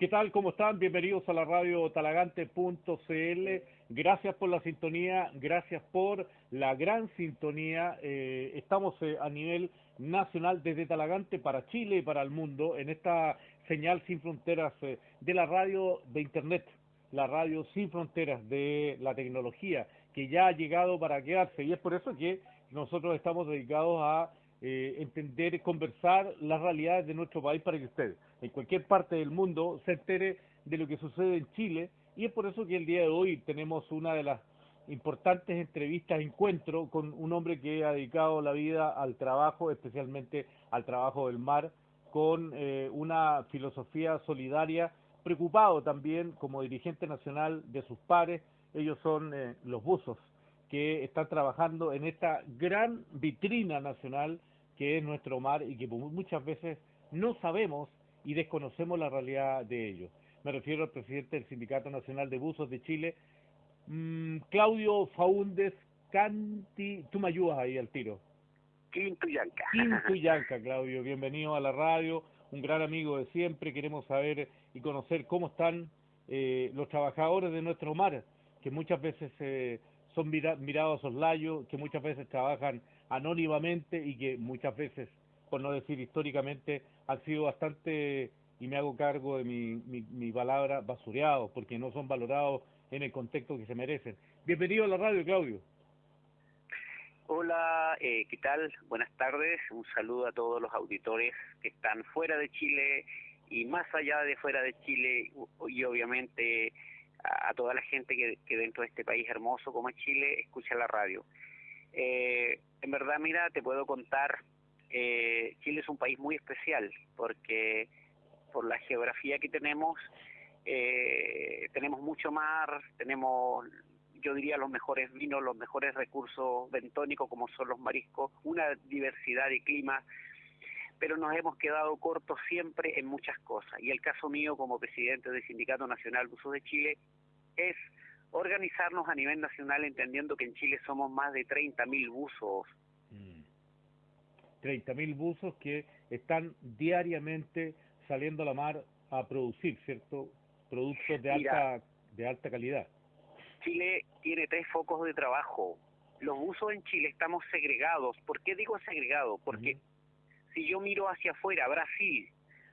¿Qué tal? ¿Cómo están? Bienvenidos a la radio talagante.cl. Gracias por la sintonía, gracias por la gran sintonía. Eh, estamos eh, a nivel nacional desde Talagante para Chile y para el mundo en esta señal sin fronteras eh, de la radio de Internet, la radio sin fronteras de la tecnología que ya ha llegado para quedarse y es por eso que nosotros estamos dedicados a eh, entender, conversar las realidades de nuestro país para que usted, en cualquier parte del mundo, se entere de lo que sucede en Chile. Y es por eso que el día de hoy tenemos una de las importantes entrevistas, encuentro con un hombre que ha dedicado la vida al trabajo, especialmente al trabajo del mar, con eh, una filosofía solidaria, preocupado también como dirigente nacional de sus pares. Ellos son eh, los buzos que están trabajando en esta gran vitrina nacional que es nuestro mar y que muchas veces no sabemos y desconocemos la realidad de ellos. Me refiero al presidente del Sindicato Nacional de Buzos de Chile, mm, Claudio Faúndez Canti. Tú me ayudas ahí al tiro. Quintuyanca. Quintuyanca, Claudio. Bienvenido a la radio. Un gran amigo de siempre. Queremos saber y conocer cómo están eh, los trabajadores de nuestro mar, que muchas veces eh, son mirados a soslayo, que muchas veces trabajan anónimamente y que muchas veces, por no decir históricamente, han sido bastante, y me hago cargo de mi, mi, palabra, basureados, porque no son valorados en el contexto que se merecen. Bienvenido a la radio, Claudio. Hola, eh, ¿qué tal? Buenas tardes. Un saludo a todos los auditores que están fuera de Chile y más allá de fuera de Chile y obviamente a, toda la gente que, que, dentro de este país hermoso como es Chile escucha la radio. Eh, en verdad, mira, te puedo contar, eh, Chile es un país muy especial porque por la geografía que tenemos, eh, tenemos mucho mar, tenemos, yo diría, los mejores vinos, los mejores recursos bentónicos como son los mariscos, una diversidad de clima, pero nos hemos quedado cortos siempre en muchas cosas. Y el caso mío como presidente del Sindicato Nacional Buzos de Chile es organizarnos a nivel nacional entendiendo que en Chile somos más de 30.000 buzos. Mm. 30.000 buzos que están diariamente saliendo a la mar a producir, ¿cierto? Productos de alta de alta calidad. Chile tiene tres focos de trabajo. Los buzos en Chile estamos segregados. ¿Por qué digo segregados? Porque si yo miro hacia afuera, Brasil,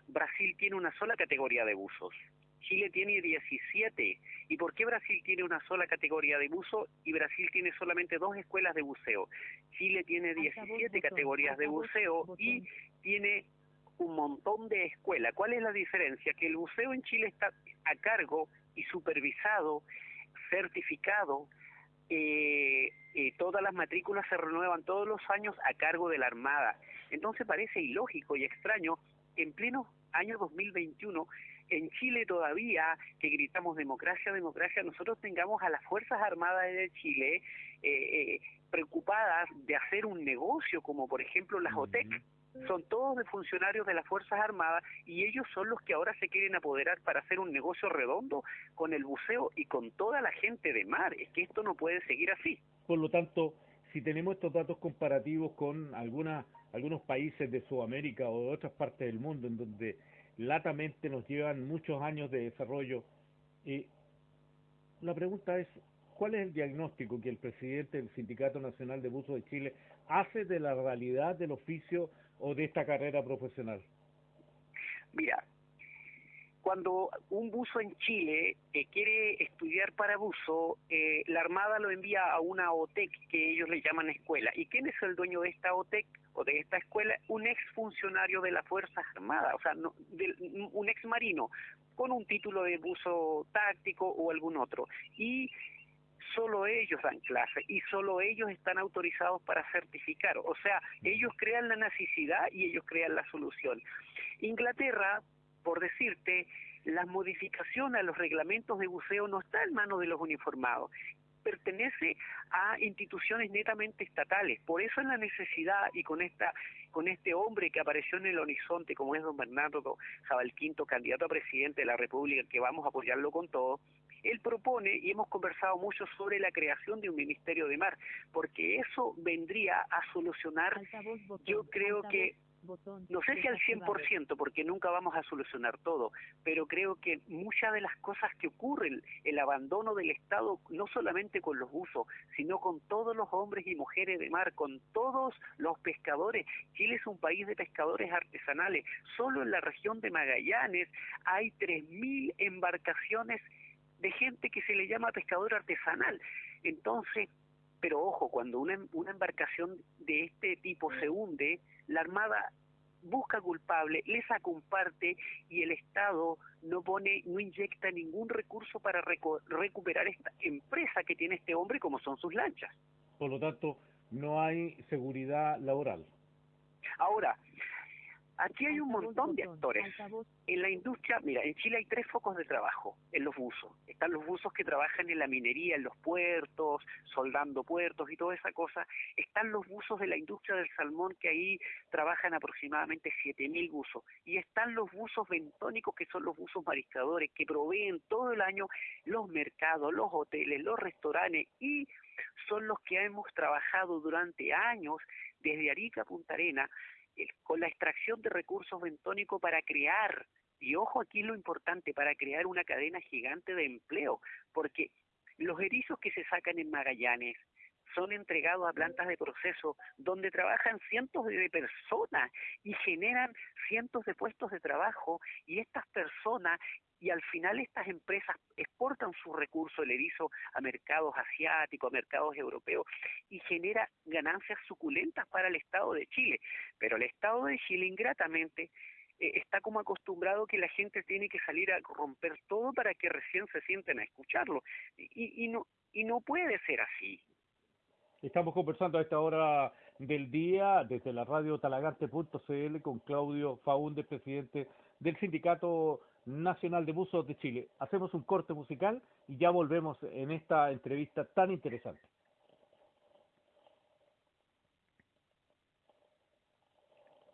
Brasil tiene una sola categoría de buzos. Chile tiene 17. ¿Y por qué Brasil tiene una sola categoría de buzo y Brasil tiene solamente dos escuelas de buceo? Chile tiene 17 categorías de buceo y tiene un montón de escuelas. ¿Cuál es la diferencia? Que el buceo en Chile está a cargo y supervisado, certificado, eh, eh, todas las matrículas se renuevan todos los años a cargo de la Armada. Entonces parece ilógico y extraño que en pleno año 2021 en Chile todavía, que gritamos democracia, democracia, nosotros tengamos a las Fuerzas Armadas de Chile eh, eh, preocupadas de hacer un negocio, como por ejemplo las OTEC, son todos de funcionarios de las Fuerzas Armadas y ellos son los que ahora se quieren apoderar para hacer un negocio redondo con el buceo y con toda la gente de mar. Es que esto no puede seguir así. Por lo tanto, si tenemos estos datos comparativos con alguna, algunos países de Sudamérica o de otras partes del mundo en donde latamente nos llevan muchos años de desarrollo. Y la pregunta es, ¿cuál es el diagnóstico que el presidente del Sindicato Nacional de Buzos de Chile hace de la realidad del oficio o de esta carrera profesional? Mira, cuando un buzo en Chile eh, quiere estudiar para buzo, eh, la Armada lo envía a una OTEC que ellos le llaman escuela. ¿Y quién es el dueño de esta OTEC o de esta escuela? Un ex funcionario de las Fuerzas Armadas, o sea, un ex marino, con un título de buzo táctico o algún otro. Y solo ellos dan clase y solo ellos están autorizados para certificar. O sea, ellos crean la necesidad y ellos crean la solución. Inglaterra por decirte, la modificación a los reglamentos de buceo no está en manos de los uniformados, pertenece a instituciones netamente estatales. Por eso es la necesidad y con esta con este hombre que apareció en el horizonte como es don Bernardo Jabalquinto, candidato a presidente de la República, que vamos a apoyarlo con todo, él propone y hemos conversado mucho sobre la creación de un ministerio de mar, porque eso vendría a solucionar, yo creo que no sé si al 100%, porque nunca vamos a solucionar todo, pero creo que muchas de las cosas que ocurren, el abandono del Estado, no solamente con los buzos, sino con todos los hombres y mujeres de mar, con todos los pescadores. Chile es un país de pescadores artesanales. Solo en la región de Magallanes hay 3.000 embarcaciones de gente que se le llama pescador artesanal. Entonces, pero ojo, cuando una, una embarcación de este tipo se hunde, la Armada busca culpable, le saca un parte y el Estado no pone, no inyecta ningún recurso para recuperar esta empresa que tiene este hombre como son sus lanchas. Por lo tanto, no hay seguridad laboral. Ahora, Aquí hay un montón de actores. En la industria, mira, en Chile hay tres focos de trabajo en los buzos. Están los buzos que trabajan en la minería, en los puertos, soldando puertos y toda esa cosa. Están los buzos de la industria del salmón, que ahí trabajan aproximadamente 7.000 buzos. Y están los buzos bentónicos, que son los buzos mariscadores, que proveen todo el año los mercados, los hoteles, los restaurantes y son los que hemos trabajado durante años desde Arica a Punta Arena con la extracción de recursos bentónicos para crear, y ojo aquí lo importante, para crear una cadena gigante de empleo, porque los erizos que se sacan en Magallanes son entregados a plantas de proceso donde trabajan cientos de personas y generan cientos de puestos de trabajo y estas personas y al final estas empresas exportan su recurso, el erizo, a mercados asiáticos, a mercados europeos, y genera ganancias suculentas para el Estado de Chile. Pero el Estado de Chile, ingratamente, eh, está como acostumbrado que la gente tiene que salir a romper todo para que recién se sienten a escucharlo. Y, y, no, y no puede ser así. Estamos conversando a esta hora del día desde la radio talagante.cl con Claudio Faúndez, presidente del sindicato Nacional de Buzos de Chile. Hacemos un corte musical y ya volvemos en esta entrevista tan interesante.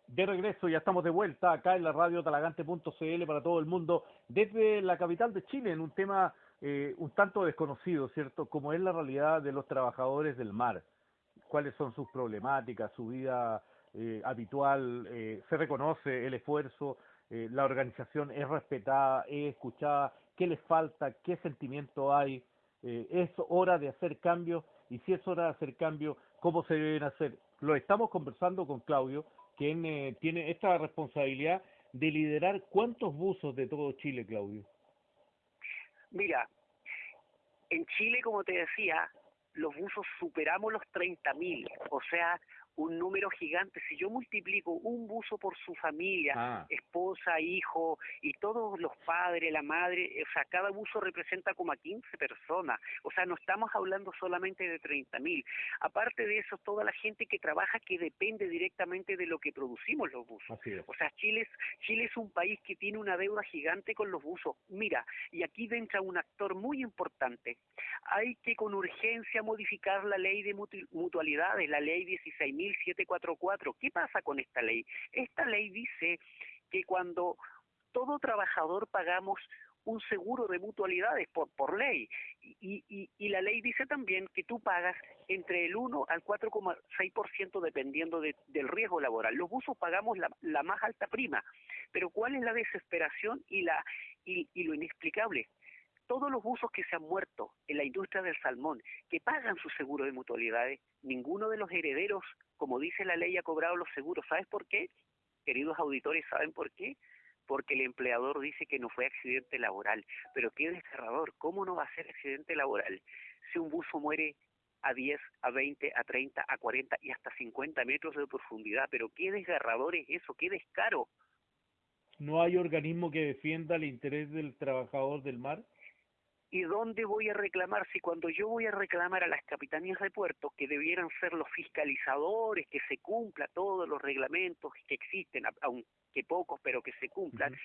De regreso, ya estamos de vuelta acá en la radio talagante.cl para todo el mundo, desde la capital de Chile, en un tema eh, un tanto desconocido, ¿cierto? Como es la realidad de los trabajadores del mar. ¿Cuáles son sus problemáticas, su vida eh, habitual? Eh, ¿Se reconoce el esfuerzo? Eh, la organización es respetada, es escuchada, qué les falta, qué sentimiento hay, eh, es hora de hacer cambios y si es hora de hacer cambios, cómo se deben hacer. Lo estamos conversando con Claudio, quien eh, tiene esta responsabilidad de liderar cuántos buzos de todo Chile, Claudio. Mira, en Chile, como te decía, los buzos superamos los 30.000, o sea, un número gigante. Si yo multiplico un buzo por su familia, ah. esposa, hijo y todos los padres, la madre, o sea, cada buzo representa como a 15 personas. O sea, no estamos hablando solamente de 30 mil. Aparte de eso, toda la gente que trabaja que depende directamente de lo que producimos los buzos. O sea, Chile es, Chile es un país que tiene una deuda gigante con los buzos. Mira, y aquí entra un actor muy importante. Hay que con urgencia modificar la ley de mutualidades, la ley 16.000 1744. ¿Qué pasa con esta ley? Esta ley dice que cuando todo trabajador pagamos un seguro de mutualidades por, por ley. Y, y, y, la ley dice también que tú pagas entre el 1 al 4,6% dependiendo de, del riesgo laboral. Los buzos pagamos la, la, más alta prima. Pero ¿cuál es la desesperación y, la, y lo inexplicable? Todos los buzos que se han muerto en la industria del salmón, que pagan su seguro de mutualidades, ninguno de los herederos, como dice la ley, ha cobrado los seguros. ¿Sabes por qué? Queridos auditores, ¿saben por qué? Porque el empleador dice que no fue accidente laboral. Pero qué desgarrador, ¿cómo no va a ser accidente laboral? Si un buzo muere a 10, a 20, a 30, a 40 y hasta 50 metros de profundidad. Pero qué desgarrador es eso, qué descaro. ¿No hay organismo que defienda el interés del trabajador del mar? ¿Y dónde voy a reclamar? Si cuando yo voy a reclamar a las capitanías de puertos, que debieran ser los fiscalizadores, que se cumpla todos los reglamentos que existen, aunque pocos, pero que se cumplan,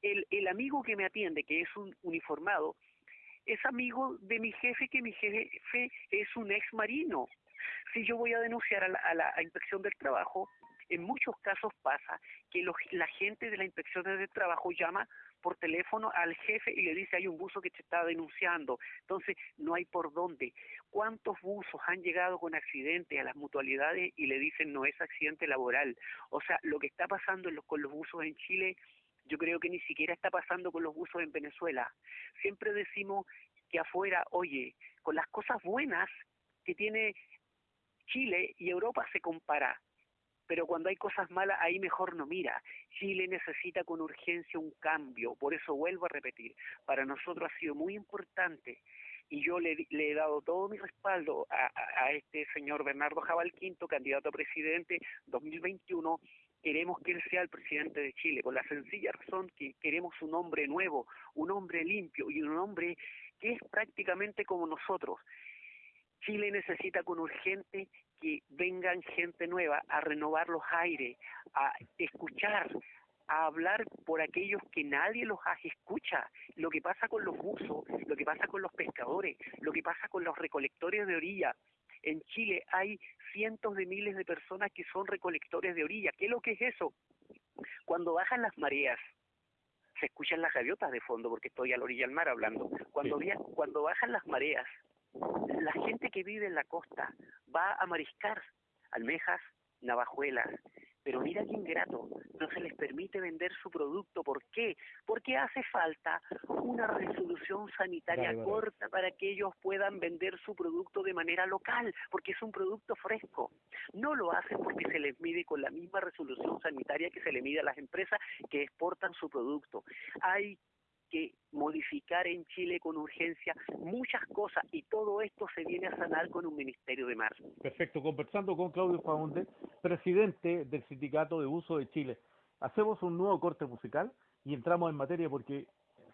el, el amigo que me atiende, que es un uniformado, es amigo de mi jefe, que mi jefe es un ex marino. Si yo voy a denunciar a la, a la inspección del trabajo, En muchos casos pasa que la gente de la inspección de trabajo llama por teléfono al jefe y le dice hay un buzo que te está denunciando. Entonces, no hay por dónde. ¿Cuántos buzos han llegado con accidente a las mutualidades y le dicen no es accidente laboral? O sea, lo que está pasando con los buzos en Chile yo creo que ni siquiera está pasando con los buzos en Venezuela. Siempre decimos que afuera, oye, con las cosas buenas que tiene Chile y Europa se compara, pero cuando hay cosas malas ahí mejor no mira. Chile necesita con urgencia un cambio, por eso vuelvo a repetir, para nosotros ha sido muy importante y yo le, he dado todo mi respaldo a, a, este señor Bernardo Jabal Quinto, candidato a presidente 2021, queremos que él sea el presidente de Chile, por la sencilla razón que queremos un hombre nuevo, un hombre limpio y un hombre que es prácticamente como nosotros. Chile necesita con urgente que vengan gente nueva a renovar los aires, a escuchar, a hablar por aquellos que nadie los escucha. Lo que pasa con los buzos, lo que pasa con los pescadores, lo que pasa con los recolectores de orilla. En Chile hay cientos de miles de personas que son recolectores de orilla. ¿Qué es lo que es eso? Cuando bajan las mareas, se escuchan las gaviotas de fondo porque estoy a la orilla del mar hablando. Cuando, cuando bajan las mareas, la gente que vive en la costa va a mariscar almejas, navajuelas, pero mira qué ingrato, no se les permite vender su producto. ¿Por qué? Porque hace falta una resolución sanitaria corta para que ellos puedan vender su producto de manera local, porque es un producto fresco. No lo hacen porque se les mide con la misma resolución sanitaria que se le mide a las empresas que exportan su producto. Hay que modificar en Chile con urgencia muchas cosas y todo esto se viene a sanar con un Ministerio de Mar. Perfecto, conversando con Claudio Faunde, presidente del Sindicato de Uso de Chile. Hacemos un nuevo corte musical y entramos en materia porque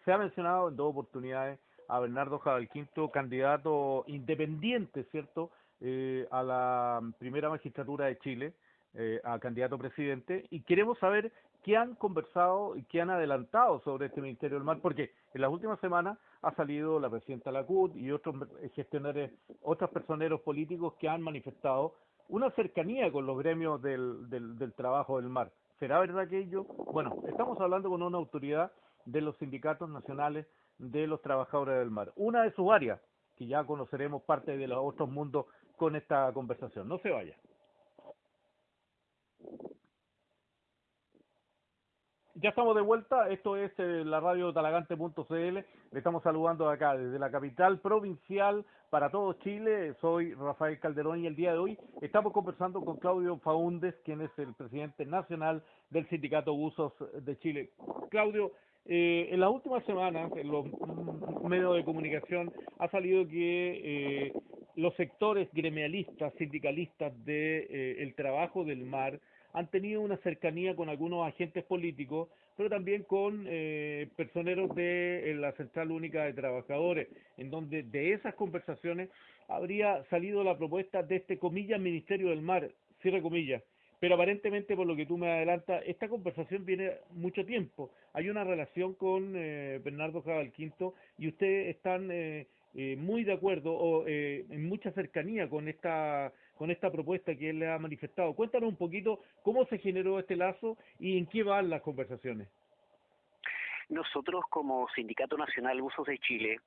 se ha mencionado en dos oportunidades a Bernardo Quinto, candidato independiente, ¿cierto?, eh, a la primera magistratura de Chile, eh, a candidato presidente, y queremos saber ¿Qué han conversado y qué han adelantado sobre este Ministerio del Mar? Porque en las últimas semanas ha salido la presidenta Lacut y otros gestionarios, otros personeros políticos que han manifestado una cercanía con los gremios del, del, trabajo del mar. ¿Será verdad que ello? Bueno, estamos hablando con una autoridad de los sindicatos nacionales de los trabajadores del mar. Una de sus áreas, que ya conoceremos parte de los otros mundos con esta conversación. No se vaya. Ya estamos de vuelta, esto es eh, la radio talagante.cl, le estamos saludando acá desde la capital provincial para todo Chile, soy Rafael Calderón y el día de hoy estamos conversando con Claudio Faúndez, quien es el presidente nacional del Sindicato Buzos de Chile. Claudio, eh, en las últimas semanas en los medios de comunicación ha salido que eh, los sectores gremialistas, sindicalistas del trabajo del mar, han tenido una cercanía con algunos agentes políticos, pero también con eh, personeros de la Central Única de Trabajadores, en donde de esas conversaciones habría salido la propuesta de este comillas Ministerio del Mar, cierre comillas. Pero aparentemente, por lo que tú me adelantas, esta conversación viene mucho tiempo. Hay una relación con eh, Bernardo Jabal Quinto y ustedes están eh, eh, muy de acuerdo o eh, en mucha cercanía con esta con esta propuesta que él le ha manifestado. Cuéntanos un poquito cómo se generó este lazo y en qué van las conversaciones. Nosotros como Sindicato Nacional Usos de Chile,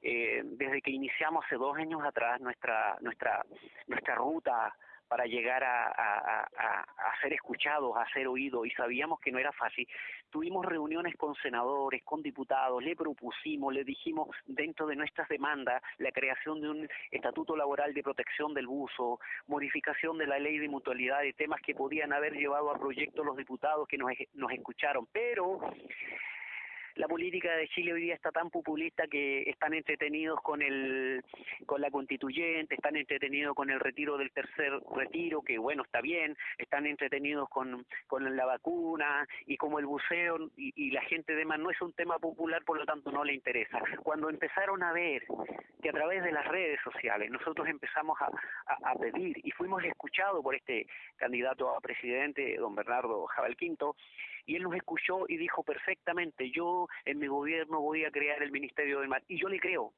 eh, desde que iniciamos hace dos años atrás nuestra nuestra nuestra ruta para llegar a, a, ser escuchados, a ser oídos, y sabíamos que no era fácil. Tuvimos reuniones con senadores, con diputados, le propusimos, le dijimos dentro de nuestras demandas la creación de un estatuto laboral de protección del buzo, modificación de la ley de mutualidad, de temas que podían haber llevado a proyectos los diputados que nos, nos escucharon, pero la política de Chile hoy día está tan populista que están entretenidos con el con la constituyente, están entretenidos con el retiro del tercer retiro, que bueno, está bien, están entretenidos con, con la vacuna y como el buceo y, la gente demás no es un tema popular, por lo tanto no le interesa. Cuando empezaron a ver que a través de las redes sociales nosotros empezamos a, a, pedir y fuimos escuchados por este candidato a presidente, don Bernardo Jabal Quinto, y él nos escuchó y dijo perfectamente, yo en mi gobierno voy a crear el Ministerio del Mar. Y yo le creo,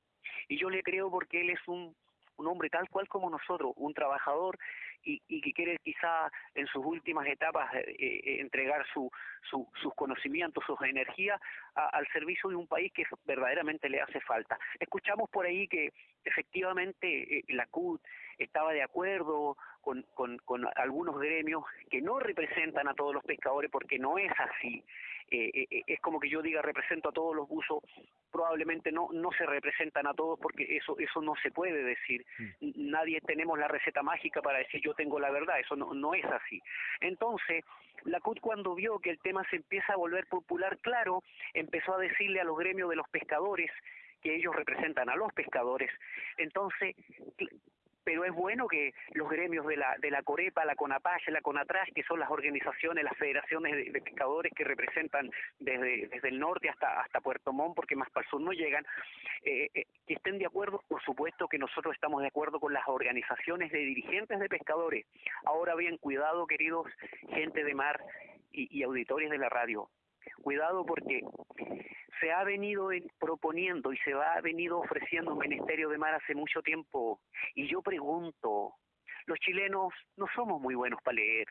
y yo le creo porque él es un, un hombre tal cual como nosotros, un trabajador y, que quiere quizá en sus últimas etapas eh, eh, entregar su, sus conocimientos, sus energías al servicio de un país que verdaderamente le hace falta. Escuchamos por ahí que efectivamente eh, la CUT estaba de acuerdo con, con, con, algunos gremios que no representan a todos los pescadores porque no es así. Eh, es como que yo diga represento a todos los buzos, probablemente no no se representan a todos porque eso eso no se puede decir. Mm. Nadie tenemos la receta mágica para decir yo tengo la verdad, eso no, no es así. Entonces, la CUT cuando vio que el tema se empieza a volver popular, claro, empezó a decirle a los gremios de los pescadores que ellos representan a los pescadores. Entonces, pero es bueno que los gremios de la, de la Corepa, la CONAPACH, la CONATRAS, que son las organizaciones, las federaciones de, pescadores que representan desde, desde el norte hasta, hasta Puerto Montt, porque más para el sur no llegan, eh, eh, que estén de acuerdo, por supuesto que nosotros estamos de acuerdo con las organizaciones de dirigentes de pescadores. Ahora bien, cuidado, queridos gente de mar y, y auditores de la radio, cuidado porque se ha venido proponiendo y se ha venido ofreciendo un ministerio de mar hace mucho tiempo. Y yo pregunto, los chilenos no somos muy buenos para leer,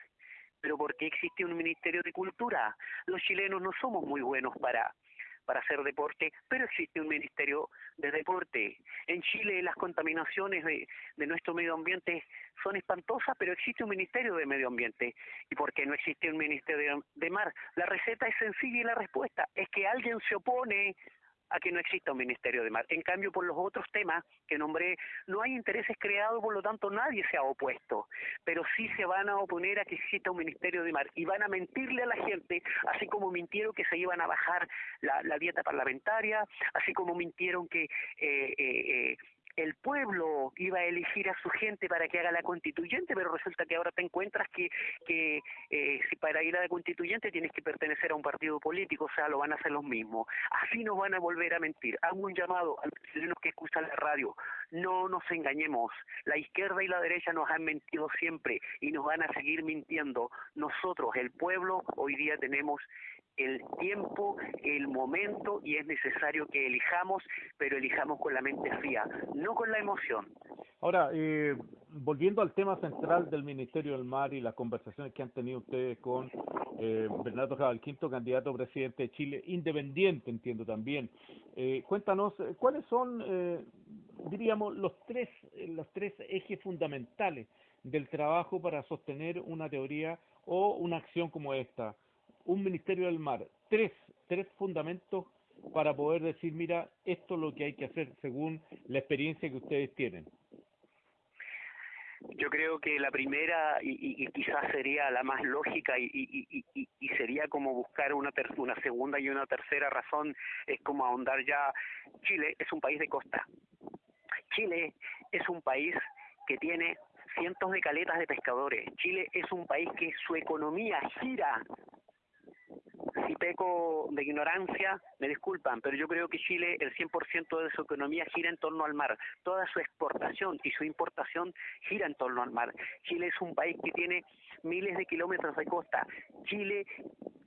pero ¿por qué existe un ministerio de cultura? Los chilenos no somos muy buenos para para hacer deporte, pero existe un Ministerio de Deporte. En Chile las contaminaciones de, de nuestro medio ambiente son espantosas, pero existe un Ministerio de Medio Ambiente. ¿Y por qué no existe un Ministerio de Mar? La receta es sencilla y la respuesta es que alguien se opone a que no exista un Ministerio de Mar. En cambio, por los otros temas que nombré, no hay intereses creados, por lo tanto nadie se ha opuesto, pero sí se van a oponer a que exista un Ministerio de Mar y van a mentirle a la gente, así como mintieron que se iban a bajar la, la dieta parlamentaria, así como mintieron que eh, eh, eh el pueblo iba a elegir a su gente para que haga la constituyente, pero resulta que ahora te encuentras que, que eh, si para ir a la constituyente tienes que pertenecer a un partido político, o sea, lo van a hacer los mismos. Así nos van a volver a mentir. Hago un llamado a los que escuchan la radio. No nos engañemos. La izquierda y la derecha nos han mentido siempre y nos van a seguir mintiendo. Nosotros, el pueblo, hoy día tenemos el tiempo, el momento y es necesario que elijamos, pero elijamos con la mente fría, no con la emoción. Ahora, eh, volviendo al tema central del Ministerio del Mar y las conversaciones que han tenido ustedes con eh, Bernardo Jabal, quinto candidato a presidente de Chile, independiente, entiendo también. Eh, cuéntanos, eh, ¿cuáles son, eh, diríamos, los tres, los tres ejes fundamentales del trabajo para sostener una teoría o una acción como esta? Un Ministerio del Mar, tres, tres fundamentos para poder decir, mira, esto es lo que hay que hacer según la experiencia que ustedes tienen? Yo creo que la primera y, quizás sería la más lógica y, y sería como buscar una, una segunda y una tercera razón, es como ahondar ya, Chile es un país de costa. Chile es un país que tiene cientos de caletas de pescadores. Chile es un país que su economía gira si peco de ignorancia, me disculpan, pero yo creo que Chile, el 100% de su economía gira en torno al mar. Toda su exportación y su importación gira en torno al mar. Chile es un país que tiene miles de kilómetros de costa. Chile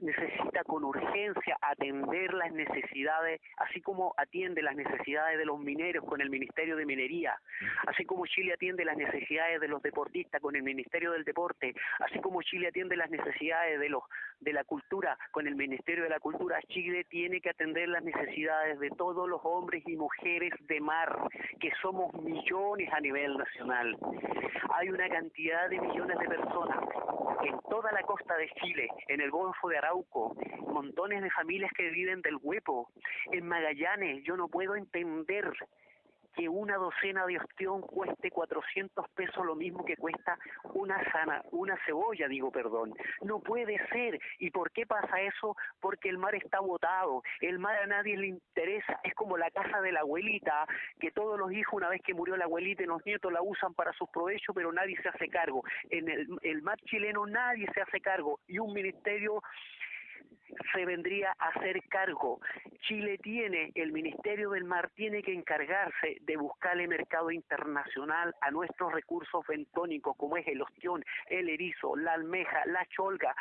necesita con urgencia atender las necesidades, así como atiende las necesidades de los mineros con el Ministerio de Minería, así como Chile atiende las necesidades de los deportistas con el Ministerio del Deporte, así como Chile atiende las necesidades de los de la cultura con el Ministerio de la Cultura, Chile tiene que atender las necesidades de todos los hombres y mujeres de mar, que somos millones a nivel nacional. Hay una cantidad de millones de personas en toda la costa de Chile, en el Golfo de Arauco, montones de familias que viven del huepo, en Magallanes, yo no puedo entender que una docena de ostión cueste 400 pesos lo mismo que cuesta una sana, una cebolla, digo, perdón. No puede ser. ¿Y por qué pasa eso? Porque el mar está botado. El mar a nadie le interesa. Es como la casa de la abuelita, que todos los hijos, una vez que murió la abuelita y los nietos, la usan para sus provechos, pero nadie se hace cargo. En el, el mar chileno nadie se hace cargo. Y un ministerio se vendría a hacer cargo. Chile tiene, el Ministerio del Mar tiene que encargarse de buscarle mercado internacional a nuestros recursos bentónicos como es el ostión, el erizo, la almeja, la cholga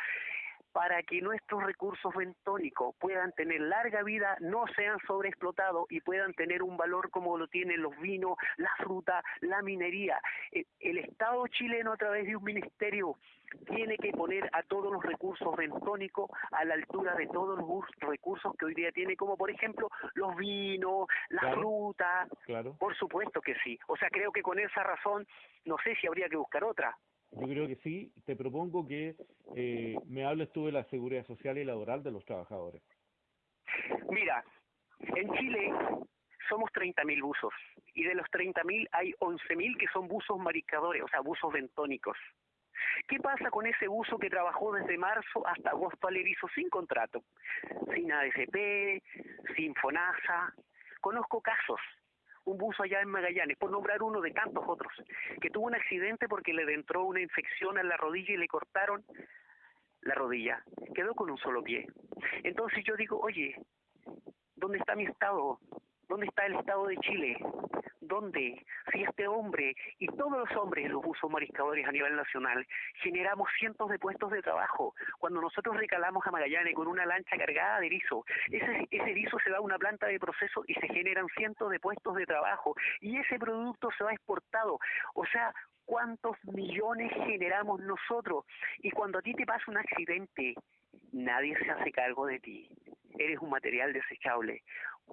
para que nuestros recursos bentónicos puedan tener larga vida, no sean sobreexplotados y puedan tener un valor como lo tienen los vinos, la fruta, la minería. Eh, el Estado chileno a través de un ministerio tiene que poner a todos los recursos bentónicos a la altura de todos los recursos que hoy día tiene, como por ejemplo los vinos, la fruta. Claro. Por supuesto que sí. O sea, creo que con esa razón no sé si habría que buscar otra. Yo creo que sí. Te propongo que eh, me hables tú de la seguridad social y laboral de los trabajadores. Mira, en Chile somos 30.000 buzos y de los 30.000 hay 11.000 que son buzos maricadores, o sea, buzos bentónicos. ¿Qué pasa con ese buzo que trabajó desde marzo hasta agosto al erizo sin contrato? Sin ADCP, sin FONASA. Conozco casos un buzo allá en Magallanes, por nombrar uno de tantos otros, que tuvo un accidente porque le entró una infección en la rodilla y le cortaron la rodilla. Quedó con un solo pie. Entonces yo digo, oye, ¿dónde está mi Estado? ¿Dónde está el Estado de Chile? ¿Dónde? Si este hombre y todos los hombres, los buzos mariscadores a nivel nacional, generamos cientos de puestos de trabajo. Cuando nosotros recalamos a Magallanes con una lancha cargada de erizo, ese, ese erizo se va a una planta de proceso y se generan cientos de puestos de trabajo. Y ese producto se va exportado. O sea, ¿cuántos millones generamos nosotros? Y cuando a ti te pasa un accidente, nadie se hace cargo de ti. Eres un material desechable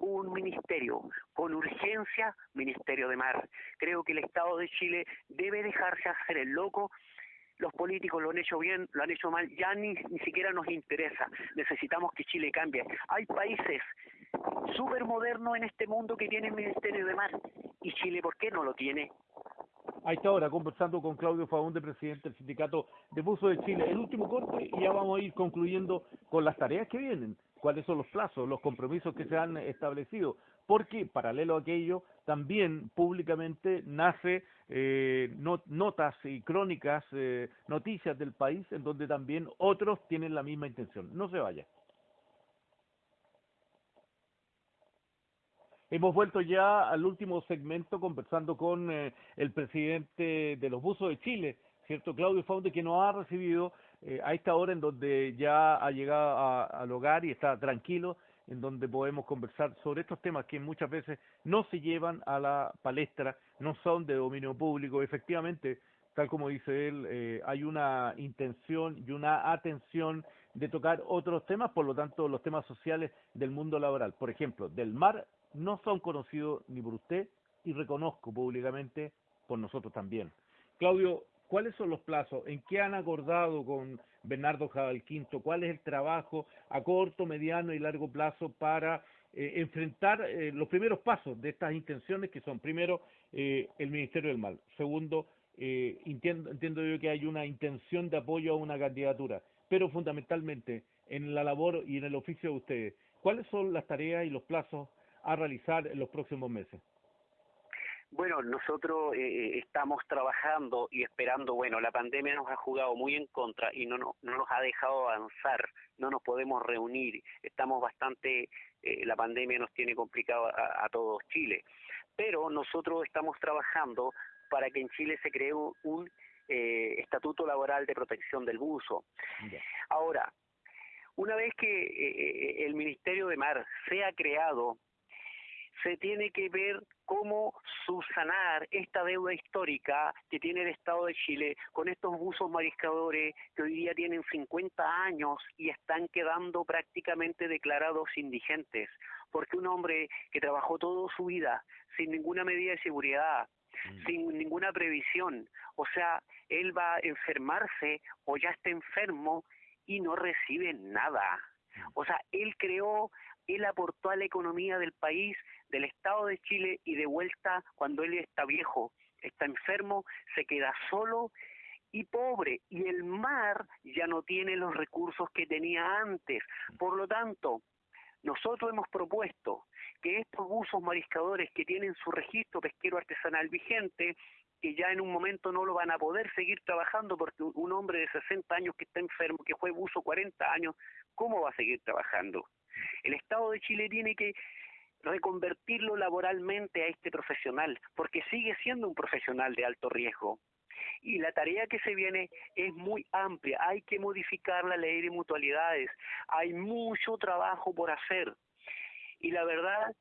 un ministerio con urgencia, Ministerio de Mar. Creo que el Estado de Chile debe dejarse hacer el loco. Los políticos lo han hecho bien, lo han hecho mal, ya ni, ni siquiera nos interesa. Necesitamos que Chile cambie. Hay países súper modernos en este mundo que tienen Ministerio de Mar. ¿Y Chile por qué no lo tiene? A esta hora, conversando con Claudio Faunde, presidente del Sindicato de Buzo de Chile. El último corte y ya vamos a ir concluyendo con las tareas que vienen cuáles son los plazos, los compromisos que se han establecido, porque paralelo a aquello también públicamente nace eh, notas y crónicas, eh, noticias del país en donde también otros tienen la misma intención. No se vaya. Hemos vuelto ya al último segmento conversando con eh, el presidente de los buzos de Chile, ¿cierto? Claudio Faunde, que nos ha recibido eh, a esta hora en donde ya ha llegado al hogar y está tranquilo, en donde podemos conversar sobre estos temas que muchas veces no se llevan a la palestra, no son de dominio público. Efectivamente, tal como dice él, eh, hay una intención y una atención de tocar otros temas, por lo tanto, los temas sociales del mundo laboral, por ejemplo, del mar, no son conocidos ni por usted y reconozco públicamente por nosotros también. Claudio, ¿Cuáles son los plazos? ¿En qué han acordado con Bernardo Quinto? ¿Cuál es el trabajo a corto, mediano y largo plazo para eh, enfrentar eh, los primeros pasos de estas intenciones que son, primero, eh, el Ministerio del Mal, segundo, entiendo, entiendo yo que hay una intención de apoyo a una candidatura, pero fundamentalmente en la labor y en el oficio de ustedes, ¿cuáles son las tareas y los plazos a realizar en los próximos meses? Bueno, nosotros eh, eh, estamos trabajando y esperando, bueno, la pandemia nos ha jugado muy en contra y no, no, no nos ha dejado avanzar, no nos podemos reunir, estamos bastante, eh, la pandemia nos tiene complicado a, todos Chile, pero nosotros estamos trabajando para que en Chile se cree un, estatuto laboral de protección del buzo. Ahora, una vez que el Ministerio de Mar sea creado, se tiene que ver cómo subsanar esta deuda histórica que tiene el Estado de Chile con estos buzos mariscadores que hoy día tienen 50 años y están quedando prácticamente declarados indigentes, porque un hombre que trabajó toda su vida sin ninguna medida de seguridad, mm. sin ninguna previsión, o sea, él va a enfermarse o ya está enfermo y no recibe nada. Mm. O sea, él creó, él aportó a la economía del país del Estado de Chile y de vuelta cuando él está viejo, está enfermo, se queda solo y pobre y el mar ya no tiene los recursos que tenía antes. Por lo tanto, nosotros hemos propuesto que estos buzos mariscadores que tienen su registro pesquero artesanal vigente, que ya en un momento no lo van a poder seguir trabajando porque un hombre de 60 años que está enfermo, que fue buzo 40 años, ¿cómo va a seguir trabajando? El Estado de Chile tiene que reconvertirlo laboralmente a este profesional, porque sigue siendo un profesional de alto riesgo. y la tarea que se viene es muy amplia. Hay que modificar la ley de mutualidades. Hay mucho trabajo por hacer. Y la verdad,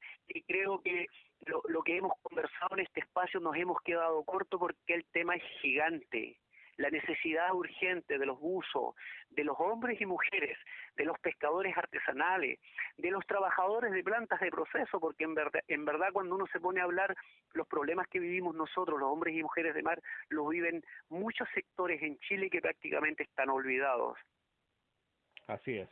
creo que lo, lo que hemos conversado en este espacio nos hemos quedado corto porque el tema es gigante la necesidad urgente de los buzos, de los hombres y mujeres, de los pescadores artesanales, de los trabajadores de plantas de proceso, porque en verdad, en verdad cuando uno se pone a hablar los problemas que vivimos nosotros, los hombres y mujeres de mar, los viven muchos sectores en Chile que prácticamente están olvidados. Así es.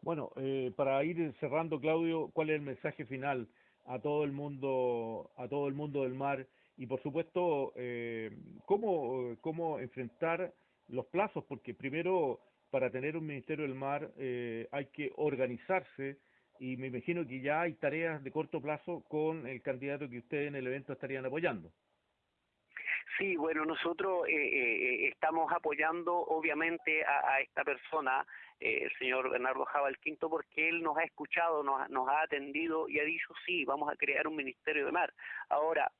Bueno, eh, para ir cerrando, Claudio, ¿cuál es el mensaje final a todo el mundo, a todo el mundo del mar? Y por supuesto eh, cómo, cómo enfrentar los plazos, porque primero para tener un Ministerio del Mar eh, hay que organizarse y me imagino que ya hay tareas de corto plazo con el candidato que ustedes en el evento estarían apoyando. Sí, bueno, nosotros eh, eh estamos apoyando obviamente a, a esta persona, eh, el señor Bernardo Jabal Quinto, porque él nos ha escuchado, nos, nos ha atendido y ha dicho, sí, vamos a crear un Ministerio de Mar. Ahora,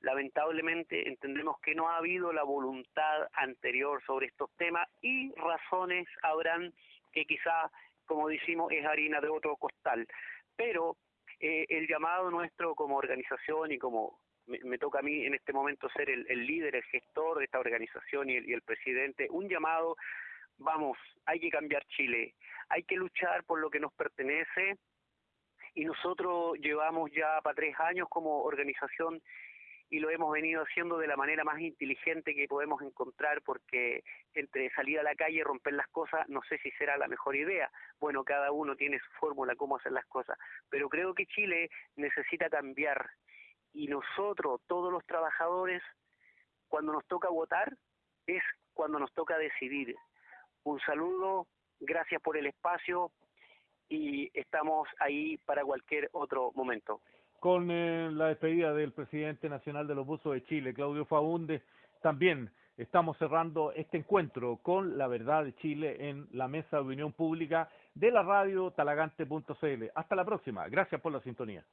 lamentablemente entendemos que no ha habido la voluntad anterior sobre estos temas y razones habrán que quizá, como decimos, es harina de otro costal. Pero eh, el llamado nuestro como organización y como me, toca a mí en este momento ser el, líder, el gestor de esta organización y el, y el presidente, un llamado, vamos, hay que cambiar Chile, hay que luchar por lo que nos pertenece y nosotros llevamos ya para tres años como organización y lo hemos venido haciendo de la manera más inteligente que podemos encontrar porque entre salir a la calle y romper las cosas no sé si será la mejor idea. Bueno, cada uno tiene su fórmula cómo hacer las cosas, pero creo que Chile necesita cambiar y nosotros, todos los trabajadores, cuando nos toca votar es cuando nos toca decidir. Un saludo, gracias por el espacio y estamos ahí para cualquier otro momento con eh, la despedida del presidente nacional de los buzos de Chile, Claudio Faunde. También estamos cerrando este encuentro con la verdad de Chile en la mesa de opinión pública de la radio talagante.cl. Hasta la próxima. Gracias por la sintonía.